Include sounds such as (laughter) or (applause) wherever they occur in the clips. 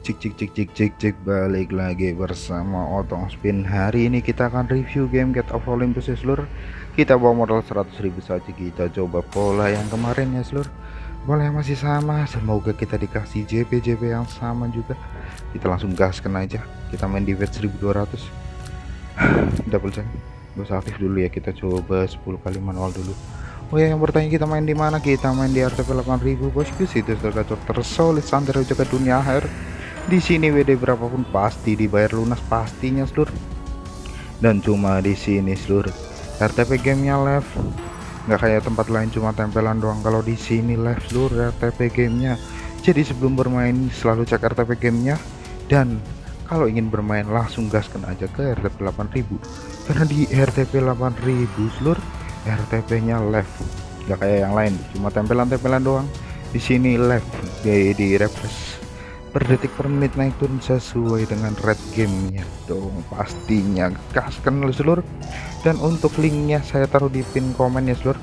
Cik cik cik cik cik cik balik lagi bersama Otong Spin. Hari ini kita akan review game Get of Olympus ya seluruh Kita bawa modal 100.000 saja. Kita coba pola yang kemarin ya seluruh yang masih sama. Semoga kita dikasih JP-JP yang sama juga. Kita langsung gaskan aja. Kita main di bet 1200 (sighs) Double check. Gue aktif dulu ya. Kita coba 10 kali manual dulu. Oh ya yang bertanya kita main di mana? Kita main di RTP 8000 bosku situs tergacor tersolid santai jaga dunia akhir di sini WD berapapun pasti dibayar lunas pastinya seluruh dan cuma di sini seluruh RTP gamenya live. Nggak kayak tempat lain cuma tempelan doang. Kalau di sini live seluruh RTP gamenya. Jadi sebelum bermain selalu cek RTP gamenya. Dan kalau ingin bermain langsung gaskan aja ke RTP 8000 karena di RTP 8000 seluruh RTP nya live. Nggak kayak yang lain cuma tempelan-tempelan doang. Di sini live di, di refresh per detik per menit naik turun sesuai dengan red gamenya. Dong pastinya. Gaskan seluruh dan untuk linknya saya taruh di pin komen ya seluruh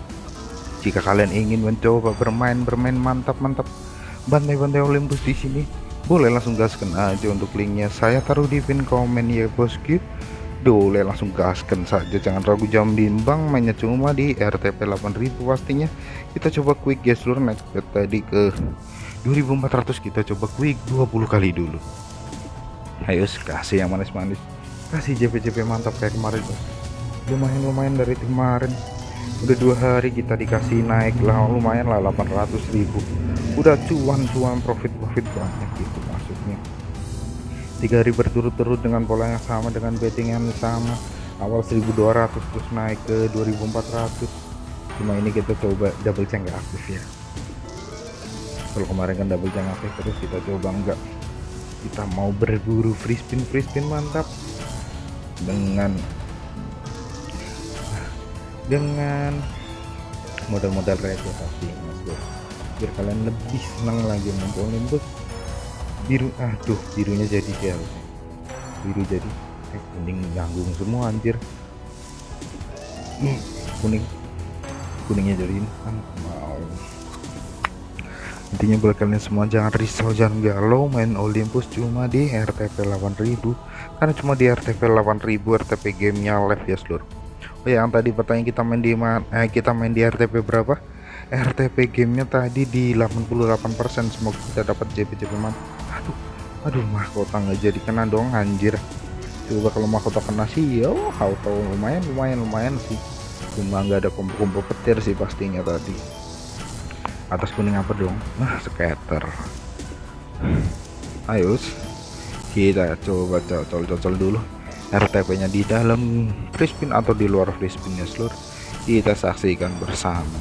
jika kalian ingin mencoba bermain bermain mantap mantap bantai-bantai Olympus di sini boleh langsung gaskan aja untuk linknya. Saya taruh di pin komen ya bosku boleh langsung gaskan saja. Jangan ragu jam bimbang mainnya cuma di RTP 8000 pastinya. Kita coba quick ya seluruh naik tadi ke 2400 kita coba quick 20 kali dulu. Ayo kasih yang manis-manis. Kasih JP-JP mantap kayak kemarin lumayan-lumayan dari kemarin. Udah dua hari kita dikasih naik lah lumayan lah 800.000 udah cuan-cuan profit-profit banyak gitu maksudnya. Tiga hari berturut-turut dengan pola yang sama dengan betting yang sama. Awal 1200 terus naik ke 2400 cuma ini kita coba double check aktif ya kalau kemarin kan double jam aktif terus kita coba enggak. Kita mau berburu free spin free spin mantap. Dengan dengan modal-modal receh pasti mas bro biar kalian lebih senang lagi ngumpulin tuh biru aduh birunya jadi gel biru jadi eh kuning ganggung semua anjir. Hmm, kuning. Kuningnya jadi mau intinya buat kalian semua jangan risau jangan galau main Olympus cuma di RTP 8000 karena cuma di RTP 8000 RTP gamenya live ya seluruh oh ya yang tadi pertanyaan kita main di eh, kita main di RTP berapa? RTP gamenya tadi di 88% semoga kita dapat JP JP mantap aduh aduh mahkota nggak jadi kena dong anjir. Coba kalau mahkota kena sih yo auto lumayan lumayan lumayan sih. Cuma nggak ada kumpul-kumpul petir sih pastinya tadi atas kuning apa dong? Nah scatter. Ayo kita coba cocol-cocol dulu. RTP nya di dalam. Free spin atau di luar free spin seluruh kita saksikan bersama.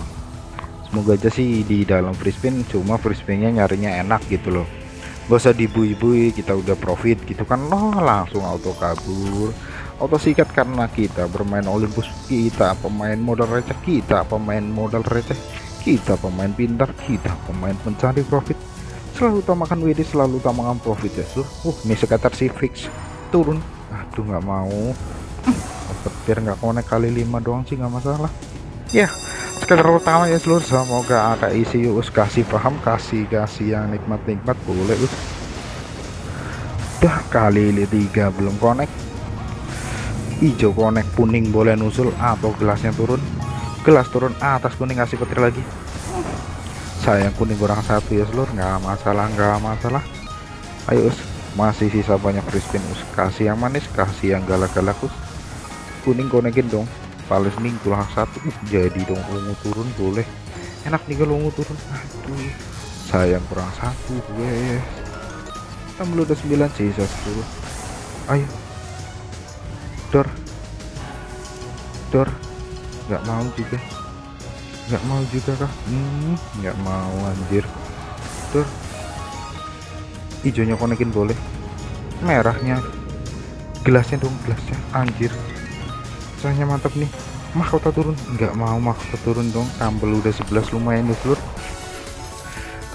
Semoga aja sih di dalam free spin cuma free spinnya nyarinya enak gitu loh. Gak usah dibui-bui kita udah profit gitu kan. Oh, langsung auto kabur. Auto sikat karena kita bermain Olympus kita pemain modal receh kita pemain modal receh kita pemain pintar kita pemain mencari profit. Selalu utamakan WD selalu utamakan profit ya sur. Uh ini sekitar si fix. Turun. Aduh nggak mau. Hmm, petir nggak konek kali lima doang sih nggak masalah. Ya sekitar utama ya seluruh semoga ada isi us. Kasih paham kasih kasih yang nikmat-nikmat. Boleh us. Dah kali tiga belum konek hijau konek kuning boleh nusul atau gelasnya turun gelas turun atas kuning kasih petir lagi. Sayang kuning kurang satu ya seluruh nggak masalah nggak masalah. Ayo us. Masih sisa banyak free spin us. Kasih yang manis kasih yang galak-galak us. Kuning konekin dong. Paling nih kurang satu. Uh, jadi dong ungu turun boleh. Enak nih kalau ungu turun. Aduh. Sayang kurang satu gue kita belum udah 9 sisa 10 ayo. Dor. Dor nggak mau juga. Nggak mau juga kah? Hmm, nggak mau anjir. Tuh. Hijaunya konekin boleh? Merahnya. Gelasnya dong gelasnya. Anjir. Soalnya mantap nih. Mahkota turun. Nggak mau mahkota turun dong. Tambel udah 11 lumayan nih seluruh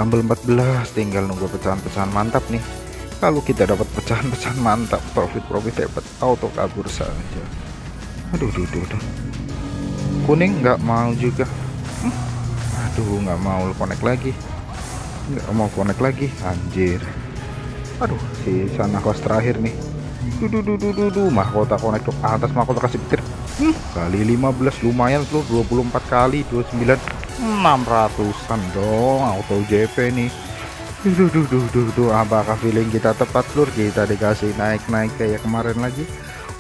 tambel 14 tinggal nunggu pecahan-pecahan mantap nih. Kalau kita dapat pecahan-pecahan mantap profit-profit hebat auto kabur saja. Aduh aduh aduh, aduh kuning nggak mau juga. Hmm. aduh nggak mau connect lagi. Nggak mau connect lagi anjir. Aduh si sana kos terakhir nih. Duh duh mahkota connect ke atas mahkota kasih petir. Hmm, kali 15 lumayan seluruh 24 kali 29 600an dong auto JP nih. Duh duh duh apakah feeling kita tepat lur? Kita dikasih naik-naik kayak kemarin lagi.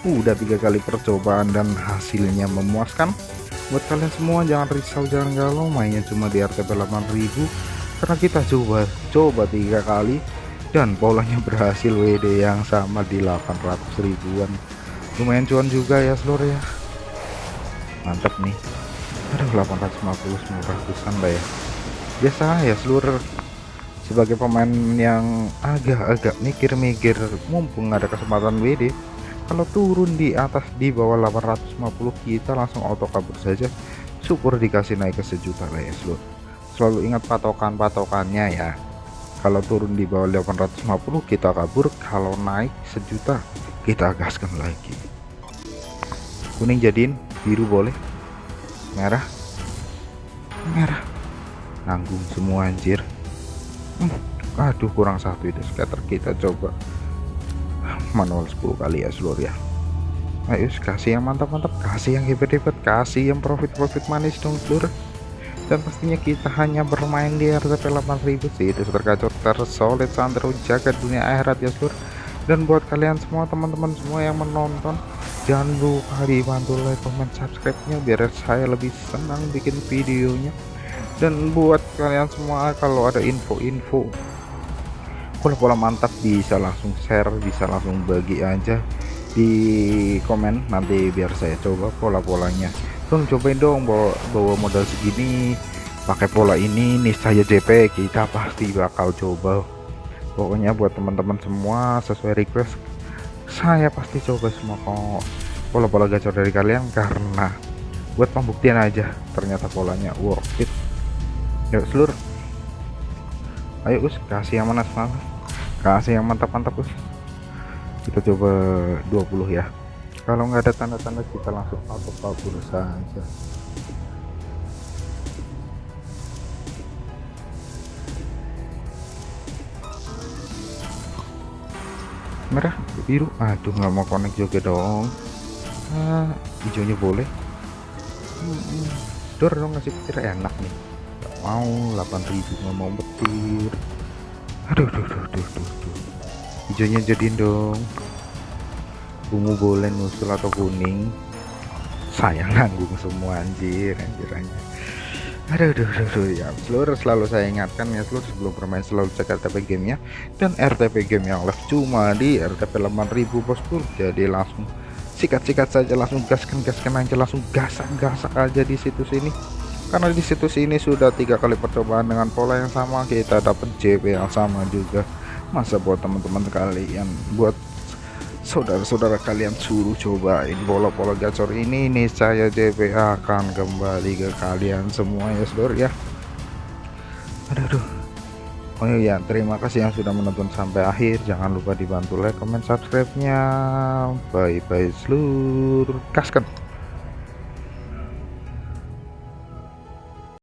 Udah tiga kali percobaan dan hasilnya memuaskan buat kalian semua jangan risau jangan galau. Mainnya cuma di RTP 8000 karena kita coba coba tiga kali. Dan polanya (laughs) berhasil WD yang sama di 800 ribuan. Lumayan cuan juga ya seluruh ya. Mantap nih. Aduh 850 900an lah ya. Biasa ya seluruh sebagai pemain yang agak-agak mikir-mikir mumpung ada kesempatan WD kalau turun di atas di bawah 850 kita langsung auto kabur saja. Syukur dikasih naik ke sejuta lah ya seluruh selalu ingat patokan-patokannya ya. Kalau turun di bawah 850 kita kabur. Kalau naik sejuta kita gaskan lagi. Kuning jadiin biru boleh. Merah. Merah. Nanggung semua anjir. Hmm, aduh kurang satu itu scatter kita coba manual 10 kali ya seluruh ya. Ayo kasih yang mantap-mantap kasih yang hebat-hebat kasih yang profit-profit manis dong seluruh. Dan pastinya kita hanya bermain di RTP 8000 sih itu terkacau tersolid sandro jaga dunia akhirat ya seluruh. Dan buat kalian semua teman-teman semua yang menonton jangan lupa dibantu like comment subscribe nya biar saya lebih senang bikin videonya. Dan buat kalian semua kalau ada info-info pola-pola mantap bisa langsung share bisa langsung bagi aja di komen. Nanti biar saya coba pola-polanya. Dong cobain dong bawa bawa modal segini pakai pola ini nih saya JP kita pasti bakal coba. Pokoknya buat teman-teman semua sesuai request saya pasti coba semua kok. Pola-pola gacor dari kalian karena buat pembuktian aja ternyata polanya worth it. Yuk seluruh ayo us kasih yang mana semangat kasih yang mantap-mantap us kita coba 20 ya. Kalau nggak ada tanda-tanda kita langsung auto kabur saja. Merah biru. Aduh nggak mau connect juga dong. Ah, hijaunya boleh. Hmm, dor dong ngasih petir enak nih mau 8000 nggak mau petir. Aduh duh duh duh duh, duh. hijaunya jadiin dong. Ungu boleh nusul atau kuning. Saya nanggung semua anjir anjir anjir. Aduh aduh aduh, aduh ya. Seluruh selalu saya ingatkan ya seluruh sebelum bermain selalu cek RTP gamenya dan RTP game yang live cuma di RTP 8000 bosku jadi langsung sikat-sikat saja langsung gaskan gaskan aja langsung gasak-gasak aja di situs ini karena di situs ini sudah tiga kali percobaan dengan pola yang sama kita dapat JP yang sama juga. Masa buat teman-teman kalian buat saudara-saudara kalian suruh cobain bola-bola gacor ini nih saya JP akan kembali ke kalian semua ya saudara ya. Aduh, aduh. Oh ya terima kasih yang sudah menonton sampai akhir. Jangan lupa dibantu like comment subscribe nya bye bye seluruh. Kaskan